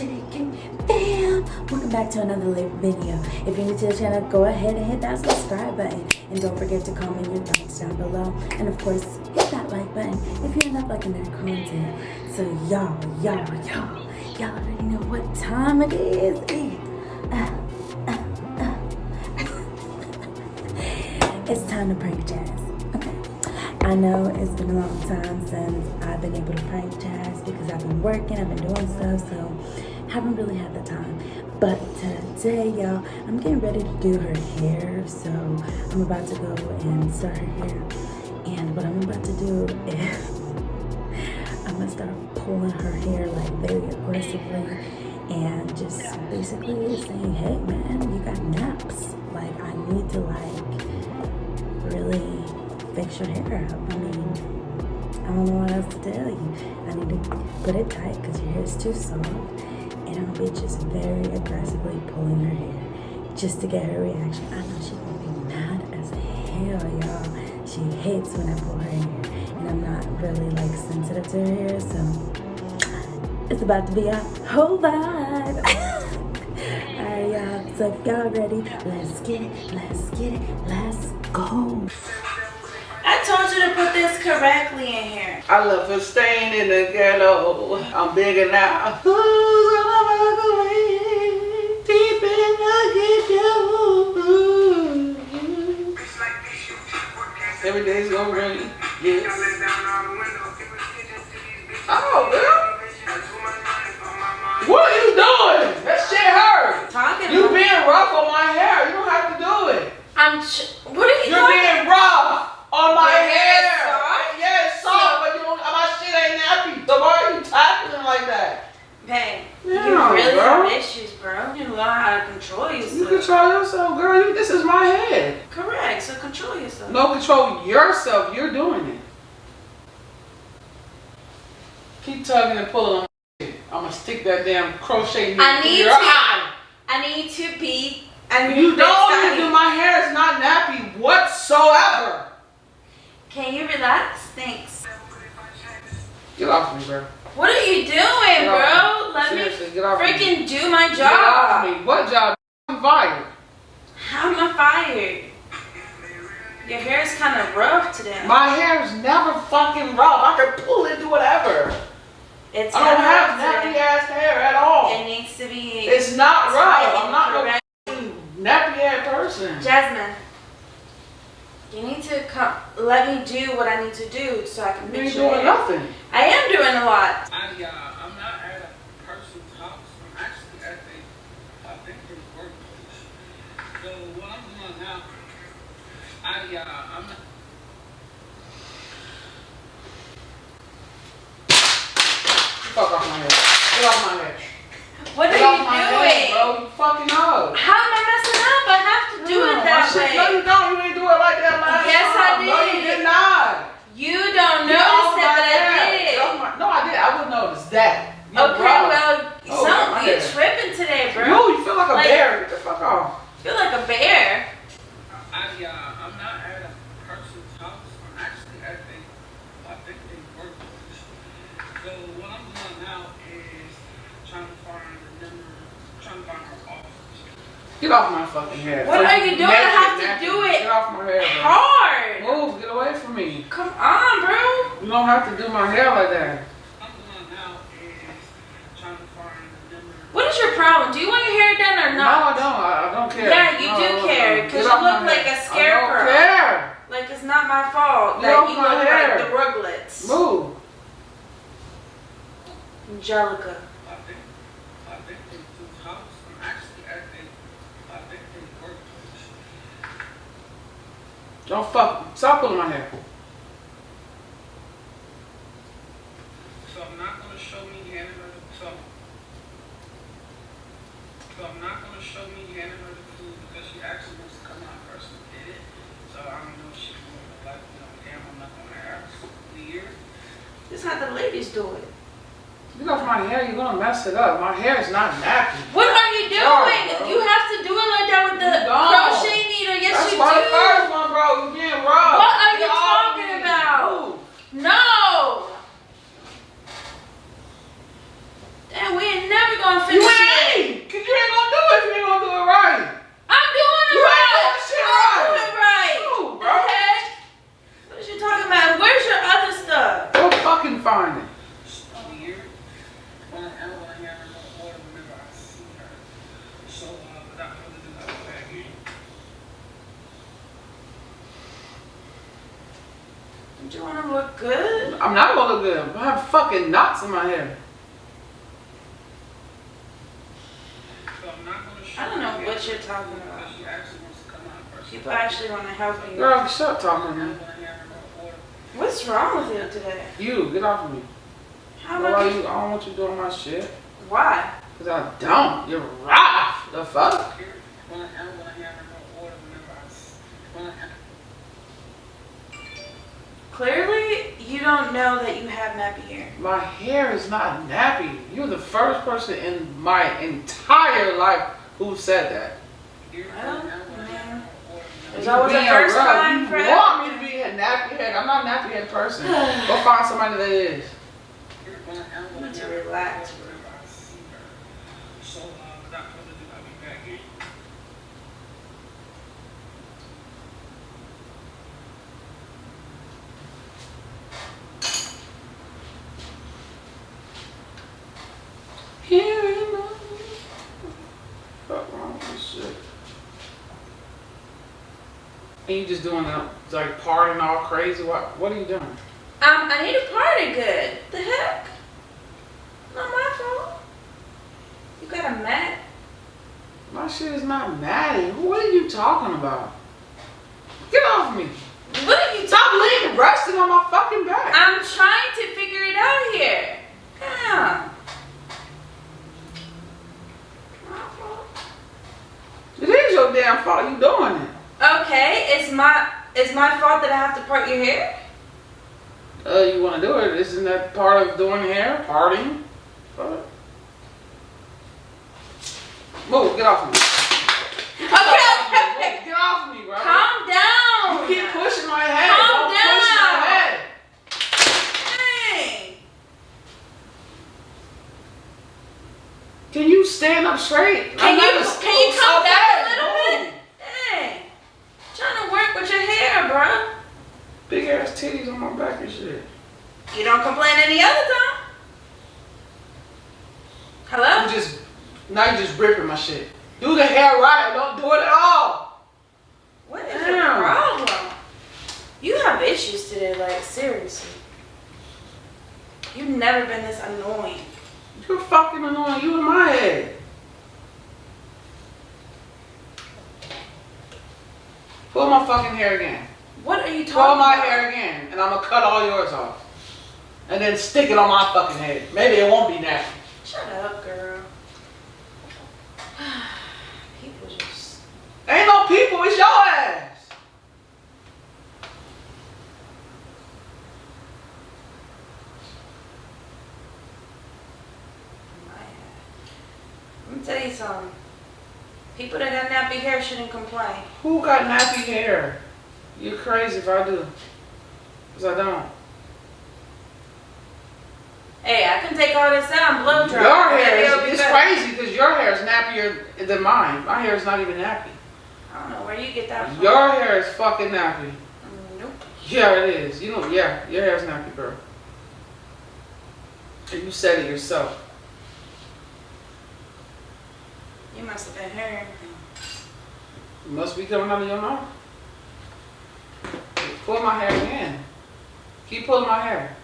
welcome back to another lit video. If you're new to the channel, go ahead and hit that subscribe button. And don't forget to comment your thoughts down below. And of course, hit that like button if you're not liking their content. So y'all, y'all, y'all, y'all already know what time it is. Uh, uh, uh. it's time to prank Jazz. Okay. I know it's been a long time since I've been able to prank Jazz because I've been working, I've been doing stuff, so haven't really had the time. But today, y'all, I'm getting ready to do her hair, so I'm about to go and start her hair. And what I'm about to do is I'm gonna start pulling her hair like very aggressively and just basically saying, hey man, you got naps. Like I need to like really fix your hair up. I mean, I don't know what else to tell you. I need to put it tight because your hair is too soft. And I'll be just very aggressively pulling her hair just to get her reaction. I know she's gonna be mad as hell, y'all. She hates when I pull her hair. And I'm not really like sensitive to her hair, so it's about to be a whole vibe. Alright, y'all. So if y'all ready, let's get it, let's get it, let's go. I told you to put this correctly in here. I love for staying in the ghetto. I'm bigger now. Who's gonna walk away deep in the ghetto? Every day's gonna rain. Yes. Oh, girl. What are you doing? That shit hurt. Talking. You being rough on my hair. You don't have to do it. I'm. Ch- what are you You're talking? being rough on my hair is hair. soft? Yeah, it's soft, but you don't, my shit ain't nappy. So why are you tackling like that? Babe, Yeah, you really bro. have issues, bro. You learn how to control yourself. You control yourself, girl. You, this is my head. Correct. So control yourself. No, control yourself. You're doing it. Keep tugging and pulling on. I'm gonna stick that damn crochet needle I need your to- eye. I need to be. I need You don't need to do my hair is not nappy whatsoever. Can you relax? Thanks. Get off me, bro. What are you doing, bro? Let Seriously, me get off me. freaking do my Get off job. me. What job? I'm fired. How am I fired? Your hair is kind of rough today. My hair is never fucking rough. I can pull it, do whatever. It's I don't kinda have rough nappy ass hair at all. It needs to be. It's not tight rough. I'm not no correct. fucking nappy ass person. Jasmine, you need to come. Let me do what I need to do so I can You fix ain't doing nothing. I am doing a lot. I, uh, I'm not at a person's house. I'm actually at a, I think his workplace. So what I'm doing now, I, uh, I'm not, Fuck off my head. Get off my head. What Get are you doing? head, bro. You fucking hoe. How am I messing up? I have to do it that way. No, you don't. You didn't do it like that last Yes, I time. No, you did. did not. You don't Get off notice it, my but I hair. did. Get off my- No, I did. I would notice that. You're Okay, rough. well, Oh, some my you hair. tripping today, bro. No, you feel like a Like- bear. Get the fuck off. feel like a bear. I, uh, I'm not at a person's house. I'm actually at a, I think his workplace. So what I'm doing now is trying to find the number, trying to find her office. Get off my fucking hair. What are you doing? I have to do it Get off my hair, bro. Hard. Move. Get away from me. Come on, bro. You don't have to do my hair like that. What I'm doing now is trying to find the number. What is your problem? Do you want your hair done or not? No? I don't. I, I don't care. Yeah, you No, do care, because you look like hair. a scarecrow. I don't care. Like it's not my fault that you look hair. like the Rugrats. Move. Angelica. I think, I think his his house. I'm actually at a, I think his workplace. Don't fuck. Stop pulling my hair. So I'm not gonna show me handing her the so, so I'm not gonna show me handing her the food because she actually wants to come out first and get it. So I don't know if she's gonna like, you know, damn, I'm not gonna ask. Weird. This is how the ladies do it. Get off my hair. You're gonna mess it up. My hair is not nappy. What are you doing? Sorry, bro. you have to do it like that with the You don't. crochet needle. Yes, That's you why do. the first one, bro. You being rough. What are Get you off talking me. about? Move. No. Damn, we ain't never gonna You finish it. ain't. Cause you ain't gonna do So, uh, without further ado, I'll be back in. Don't you want to look good? I'm not gonna look good. I have fucking knots in my hair. So I'm not gonna show I don't know what you're talking about. Because she actually wants to come out first. People actually want to help you. Girl, shut talking to I'm me. gonna have her order. What's wrong with you today? You, get off of me. How Why about you, I don't want you doing my shit. Why? Cause I don't. You're rough. The fuck? Clearly, you don't know that you have nappy hair. My hair is not nappy. You're the first person in my entire life who said that. here, Well, when I'm gonna have man. her order There's whenever always a first rough. time You for want me to be a nappy head. I'm not a nappy head person. Go find somebody that is. Here, when I, I'm You gonna need to have relax, order whenever I see her. So, uh, without further ado, I'll be back in. Here in the fuck wrong with this shit. And you just doing that, like partying all crazy? What? What are you doing? Um, I need to party good. The heck? Not my fault. You got a mat? My shit is not natty. What are you talking about? Get off me! What are you Stop leaning, resting on my fucking back. I'm trying to figure it out here. Fault. It is your damn fault. You doing it? Okay, it's my it's my fault that I have to part your hair. Uh, you want to do it? Isn't that part of doing hair? Parting? Move, get off me. Okay, okay. Get off me, bro. Calm down. You keep pushing my head. Calm Don't push my down. head. Dang. Can you stand up straight? Can I'm you can you come back bad. a little bit? Dang. Trying to work with your hair, bruh. Big ass titties on my back and shit. You don't complain any other time. Hello? You just now you just ripping my shit. Do the hair right. Don't do it at all. What is your problem? You have issues today, like seriously. You've never been this annoying. You're fucking annoying. You in my head. Pull my fucking hair again. What are you talking Pull my about? hair again, and I'm gonna cut all yours off. And then stick it on my fucking head. Maybe it won't be nasty. Shut up, girl. People just. Ain't no people, it's your ass. Let me tell you something. People that got nappy hair shouldn't complain. Who got nappy hair? You're crazy if I do. Cause I don't. Hey, I can take all this out and blow dry. Your hair is it's crazy because your hair is nappier than mine. My hair is not even nappy. I don't know where you get that from. Your hair is fucking nappy. Mm, Nope. Yeah, it is. You know, yeah, your hair is nappy, girl. And you said it yourself. You must have been hearing. It must be coming out of your mouth. Pull my hair again. Keep pulling my hair.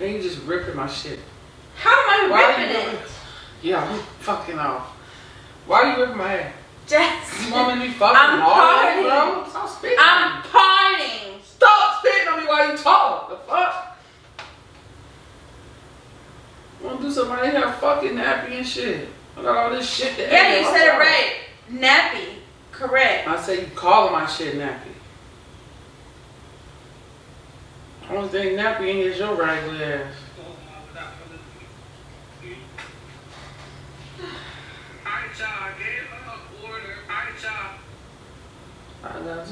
And you just ripping my shit. How am I Why ripping you it? Yeah, I'm fucking off. Why are you ripping my hair? Jess. You want me to be fucking I'm all bro? partying. Stop spitting. I'm parting. Stop spitting on me while you talk. The fuck? Wanna do something right here fucking nappy and shit. I got all this shit to Yeah, you said it right. Nappy. Correct. I say you calling my shit nappy. Only thing nappy in here is your raggedy ass. So, without further ado. Alright, y'all, I gave her an order. Alright, y'all. I got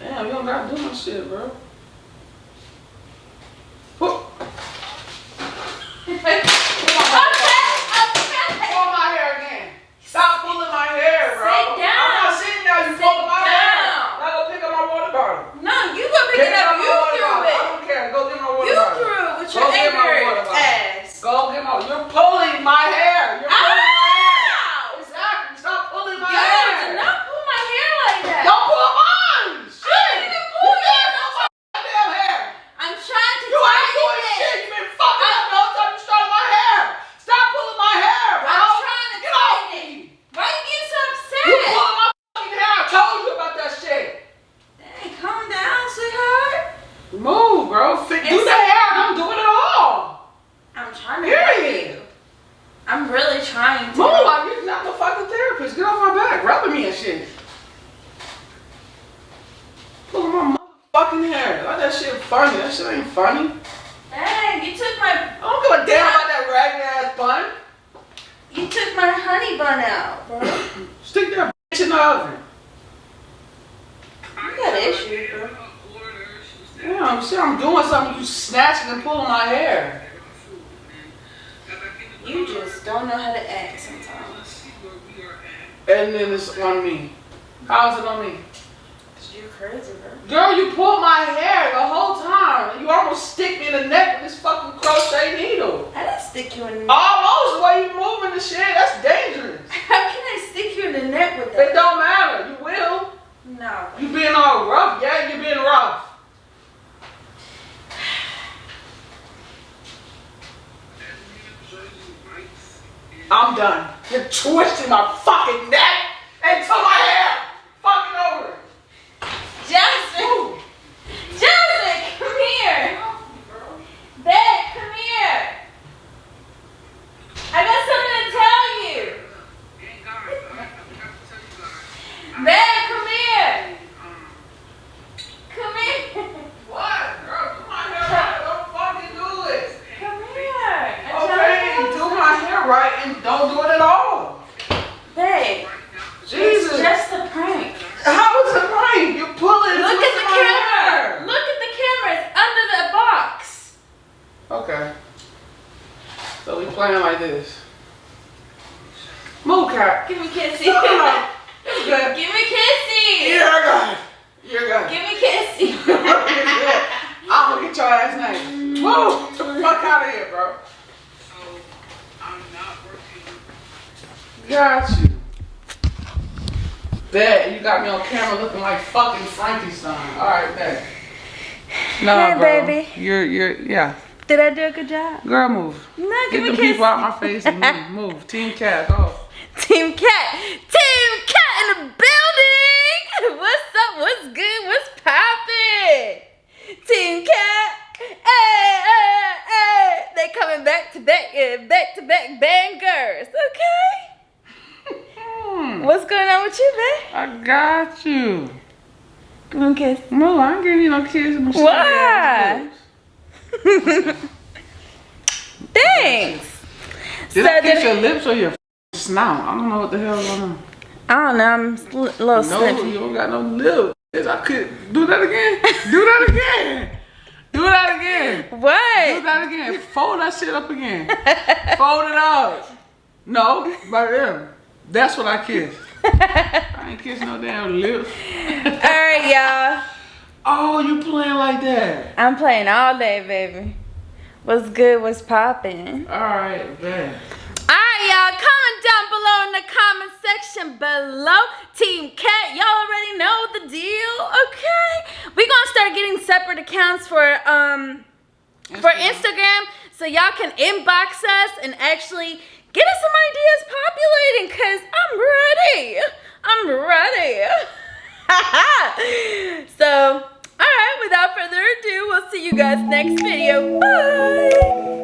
Damn, you don't gotta do my shit, bro. That shit. Pulling my motherfucking hair. Like that shit funny. That shit ain't funny. Dang, you took my I don't give a damn about that ragged ass bun. you took my honey bun out, bro. You Stick that bitch in the oven. got issues, bro. Damn, see, I'm doing something. You snatching and pulling my hair. You just don't know how to act. And then it's on me. How is it on me? You're crazy, bro. Girl, you pulled my hair the whole time. You almost stick me in the neck with this fucking crochet needle. I didn't stick you in. the neck. Almost Why you moving the shit. That's dangerous. How can I stick you in the neck with that? It don't matter. You will. No. You being all rough. Yeah, you being rough. I'm done. You're twisting my fucking neck into my hair. Fucking over. Johnson! Johnson, come here! Babe, come here! I got something to tell you! Babe, come here! Come here! What? Girl, do my hair right. Don't fucking do it. Come here! I'm Okay, trying to do tell my hair right and don't do it at all. you. Babe, Jesus. it's just a prank. How is it right? You pull it. Look into at the my camera! hair. Look at the camera! It's under the box! Okay. So we playing like this. Move, cat. Give me kissy. No, no, no. It's good. Give me kissy! You're good. You're good. Give me kissy! I'm gonna get your ass name. Move. Get the fuck out of here, bro. So I'm not working. Got you. Bet you got me on camera looking like fucking Frankenstein. All right, bet. No, Hey, bro. baby. You're, you're, yeah. Did I do a good job? Girl, move. No, Get give me the people out my face and move. Move. Team Cat, go. Team Cat! Team Cat in the building! What's up? What's good? What's poppin'? Team Cat! Hey, hey, hey! They coming back to back, yeah, back to back bangers, okay? Hmm. What's going on with you, babe? I got you. Give me a kiss. No, I ain't giving you no kiss. Sweet Why? Thanks. Did So I kiss your lips or your snout? I don't know what the hell going on. I don't know, I'm a little No, you don't got no lips. I could do that again. do that again. Do that again. What? Do that again. Fold that shit up again. Fold it up. No, right there. That's what I kiss. I ain't kiss no damn lips. Alright, y'all. Oh, you playing like that? I'm playing all day, baby. What's good? What's popping? All right, man. Alright, y'all. Comment down below in the comment section below. Team Cat, y'all already know the deal, okay? We're gonna start getting separate accounts for um for Instagram so y'all can inbox us and actually get us some ideas populating because I'm ready. I'm ready. so, all right, without further ado, we'll see you guys next video. Bye.